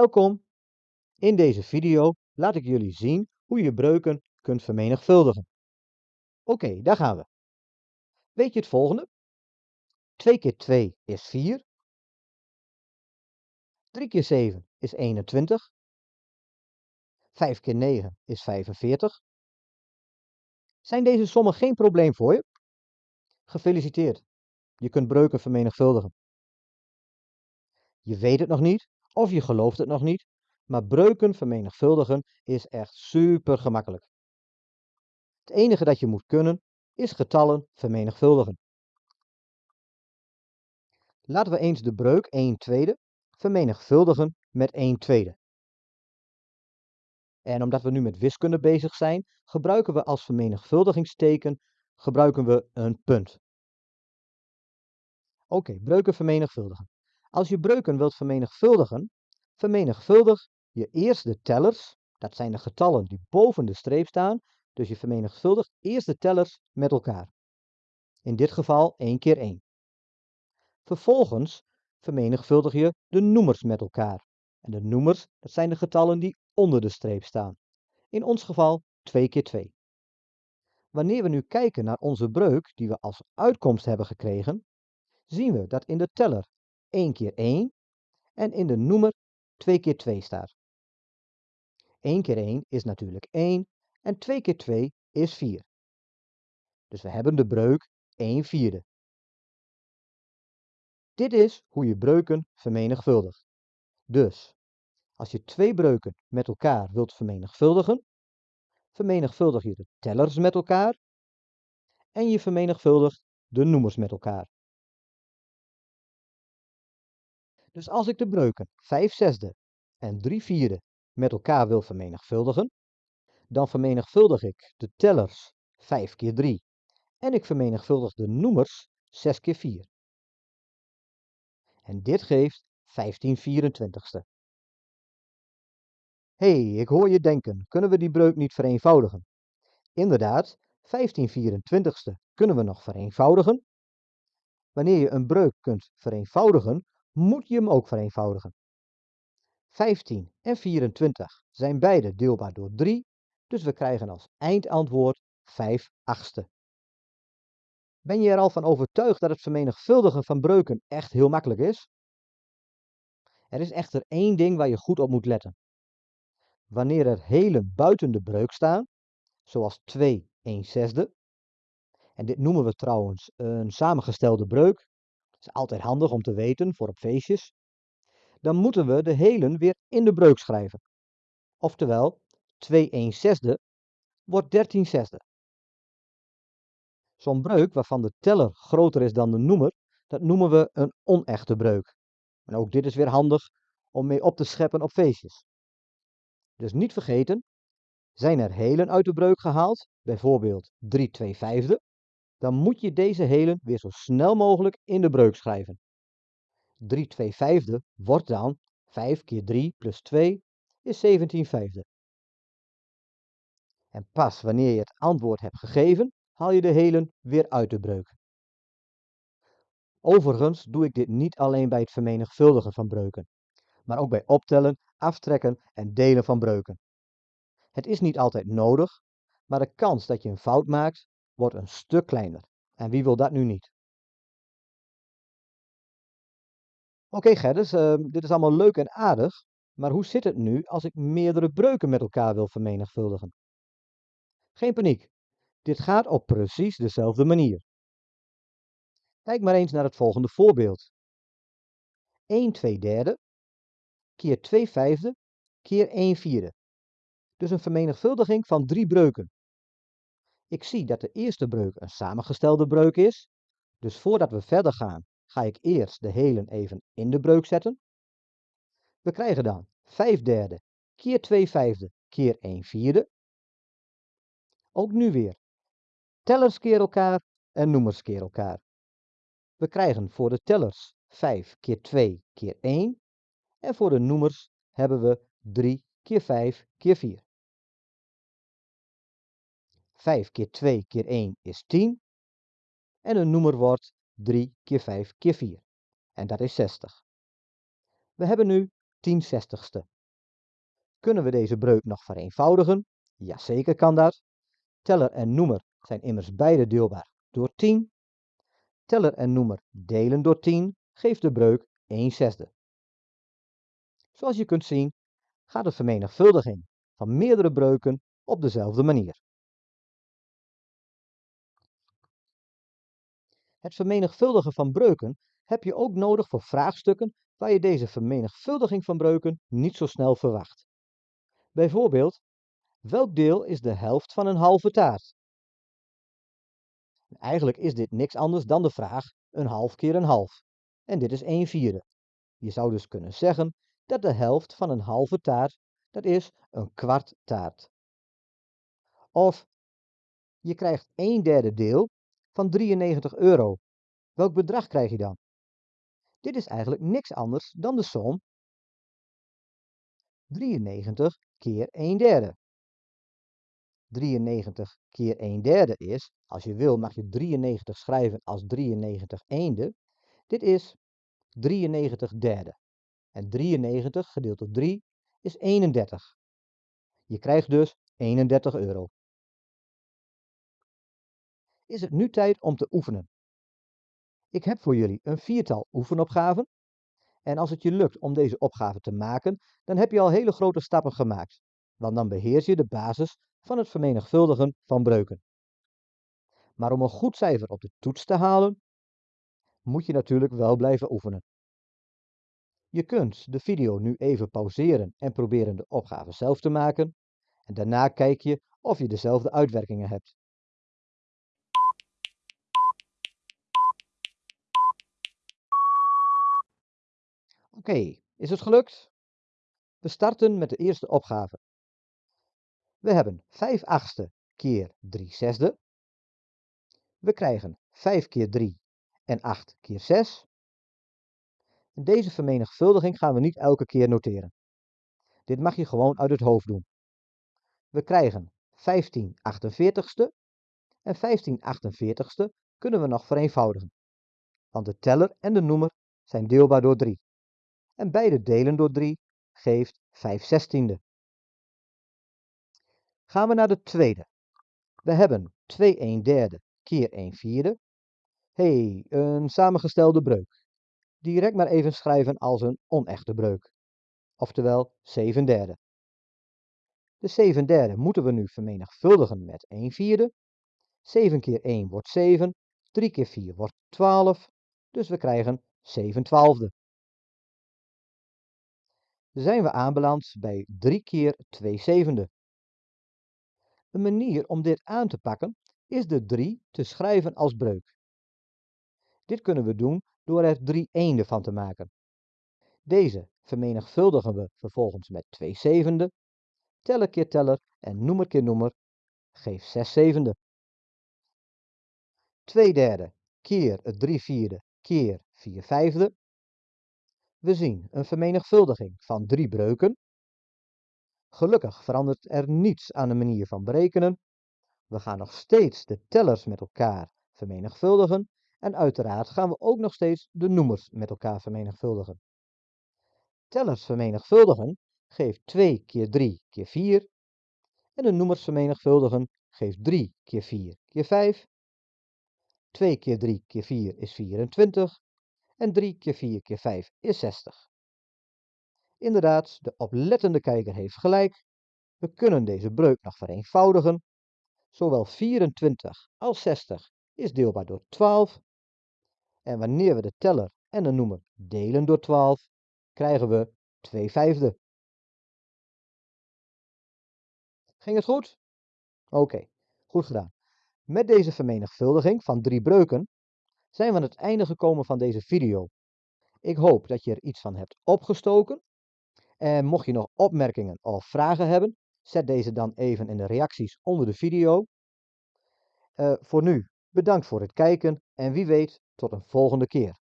Welkom! In deze video laat ik jullie zien hoe je breuken kunt vermenigvuldigen. Oké, daar gaan we. Weet je het volgende? 2 keer 2 is 4. 3 keer 7 is 21. 5 keer 9 is 45. Zijn deze sommen geen probleem voor je? Gefeliciteerd, je kunt breuken vermenigvuldigen. Je weet het nog niet, of je gelooft het nog niet, maar breuken vermenigvuldigen is echt super gemakkelijk. Het enige dat je moet kunnen, is getallen vermenigvuldigen. Laten we eens de breuk 1 tweede vermenigvuldigen met 1 tweede. En omdat we nu met wiskunde bezig zijn, gebruiken we als vermenigvuldigingsteken gebruiken we een punt. Oké, breuken vermenigvuldigen. Als je breuken wilt vermenigvuldigen, vermenigvuldig je eerst de tellers, dat zijn de getallen die boven de streep staan, dus je vermenigvuldigt eerst de tellers met elkaar. In dit geval 1 keer 1. Vervolgens vermenigvuldig je de noemers met elkaar. En de noemers, dat zijn de getallen die onder de streep staan. In ons geval 2 keer 2. Wanneer we nu kijken naar onze breuk die we als uitkomst hebben gekregen, zien we dat in de teller 1 keer 1 en in de noemer 2 keer 2 staat. 1 keer 1 is natuurlijk 1 en 2 keer 2 is 4. Dus we hebben de breuk 1 vierde. Dit is hoe je breuken vermenigvuldigt. Dus, als je twee breuken met elkaar wilt vermenigvuldigen, vermenigvuldig je de tellers met elkaar en je vermenigvuldigt de noemers met elkaar. Dus als ik de breuken 5 zesde en 3 vierde met elkaar wil vermenigvuldigen, dan vermenigvuldig ik de tellers 5 keer 3 en ik vermenigvuldig de noemers 6 keer 4. En dit geeft 15 24ste. Hé, hey, ik hoor je denken, kunnen we die breuk niet vereenvoudigen? Inderdaad, 15 24ste kunnen we nog vereenvoudigen. Wanneer je een breuk kunt vereenvoudigen, moet je hem ook vereenvoudigen. 15 en 24 zijn beide deelbaar door 3, dus we krijgen als eindantwoord 5 achtste. Ben je er al van overtuigd dat het vermenigvuldigen van breuken echt heel makkelijk is? Er is echter één ding waar je goed op moet letten. Wanneer er helen buiten de breuk staan, zoals 2 1 zesde, en dit noemen we trouwens een samengestelde breuk, is altijd handig om te weten voor op feestjes, dan moeten we de helen weer in de breuk schrijven. Oftewel, 2 1 zesde wordt 13 zesde. Zo'n breuk waarvan de teller groter is dan de noemer, dat noemen we een onechte breuk. En ook dit is weer handig om mee op te scheppen op feestjes. Dus niet vergeten, zijn er helen uit de breuk gehaald, bijvoorbeeld 3 2 vijfde, dan moet je deze helen weer zo snel mogelijk in de breuk schrijven. 3 2 vijfde wordt dan 5 keer 3 plus 2 is 17 vijfde. En pas wanneer je het antwoord hebt gegeven, haal je de helen weer uit de breuk. Overigens doe ik dit niet alleen bij het vermenigvuldigen van breuken, maar ook bij optellen, aftrekken en delen van breuken. Het is niet altijd nodig, maar de kans dat je een fout maakt, wordt een stuk kleiner. En wie wil dat nu niet? Oké okay, Gerdes, uh, dit is allemaal leuk en aardig, maar hoe zit het nu als ik meerdere breuken met elkaar wil vermenigvuldigen? Geen paniek, dit gaat op precies dezelfde manier. Kijk maar eens naar het volgende voorbeeld. 1 2 derde keer 2 vijfde keer 1 vierde. Dus een vermenigvuldiging van drie breuken. Ik zie dat de eerste breuk een samengestelde breuk is, dus voordat we verder gaan, ga ik eerst de helen even in de breuk zetten. We krijgen dan 5 derde keer 2 vijfde keer 1 vierde. Ook nu weer tellers keer elkaar en noemers keer elkaar. We krijgen voor de tellers 5 keer 2 keer 1 en voor de noemers hebben we 3 keer 5 keer 4. 5 keer 2 keer 1 is 10 en een noemer wordt 3 keer 5 keer 4 en dat is 60. We hebben nu 10 zestigste. Kunnen we deze breuk nog vereenvoudigen? Jazeker kan dat. Teller en noemer zijn immers beide deelbaar door 10. Teller en noemer delen door 10 geeft de breuk 1 zesde. Zoals je kunt zien gaat de vermenigvuldiging van meerdere breuken op dezelfde manier. Het vermenigvuldigen van breuken heb je ook nodig voor vraagstukken waar je deze vermenigvuldiging van breuken niet zo snel verwacht. Bijvoorbeeld, welk deel is de helft van een halve taart? Eigenlijk is dit niks anders dan de vraag een half keer een half. En dit is 1 vierde. Je zou dus kunnen zeggen dat de helft van een halve taart, dat is een kwart taart. Of je krijgt 1 derde deel van 93 euro. Welk bedrag krijg je dan? Dit is eigenlijk niks anders dan de som 93 keer 1 derde. 93 keer 1 derde is, als je wil mag je 93 schrijven als 93 eende. Dit is 93 derde. En 93 gedeeld door 3 is 31. Je krijgt dus 31 euro. Is het nu tijd om te oefenen? Ik heb voor jullie een viertal oefenopgaven. En als het je lukt om deze opgave te maken, dan heb je al hele grote stappen gemaakt. Want dan beheers je de basis van het vermenigvuldigen van breuken. Maar om een goed cijfer op de toets te halen, moet je natuurlijk wel blijven oefenen. Je kunt de video nu even pauzeren en proberen de opgave zelf te maken. En daarna kijk je of je dezelfde uitwerkingen hebt. Oké, is het gelukt? We starten met de eerste opgave. We hebben 5 achtste keer 3 zesde. We krijgen 5 keer 3 en 8 keer 6. Deze vermenigvuldiging gaan we niet elke keer noteren. Dit mag je gewoon uit het hoofd doen. We krijgen 15 48ste en 15 48ste kunnen we nog vereenvoudigen. Want de teller en de noemer zijn deelbaar door 3. En beide delen door 3 geeft 5 zestiende. Gaan we naar de tweede. We hebben 2 1 derde keer 1 vierde. hey, een samengestelde breuk. Direct maar even schrijven als een onechte breuk. Oftewel 7 derde. De 7 derde moeten we nu vermenigvuldigen met 1 vierde. 7 keer 1 wordt 7. 3 keer 4 wordt 12. Dus we krijgen 7 twaalfde. Zijn we aanbeland bij 3 keer 2 zevende. Een manier om dit aan te pakken is de 3 te schrijven als breuk. Dit kunnen we doen door er 3 eenden van te maken. Deze vermenigvuldigen we vervolgens met 2 zevende. Teller keer teller en noemer keer noemer geeft 6 zevende. 2 derde keer het 3 vierde keer 4 vijfde. We zien een vermenigvuldiging van 3 breuken. Gelukkig verandert er niets aan de manier van berekenen. We gaan nog steeds de tellers met elkaar vermenigvuldigen en uiteraard gaan we ook nog steeds de noemers met elkaar vermenigvuldigen. Tellers vermenigvuldigen geeft 2 keer 3 keer 4 en de noemers vermenigvuldigen geeft 3 keer 4 keer 5. 2 keer 3 keer 4 is 24 en 3 keer 4 keer 5 is 60. Inderdaad, de oplettende kijker heeft gelijk. We kunnen deze breuk nog vereenvoudigen. Zowel 24 als 60 is deelbaar door 12. En wanneer we de teller en de noemer delen door 12, krijgen we 2 vijfde. Ging het goed? Oké, goed gedaan. Met deze vermenigvuldiging van drie breuken zijn we aan het einde gekomen van deze video. Ik hoop dat je er iets van hebt opgestoken. En mocht je nog opmerkingen of vragen hebben, zet deze dan even in de reacties onder de video. Uh, voor nu, bedankt voor het kijken en wie weet tot een volgende keer.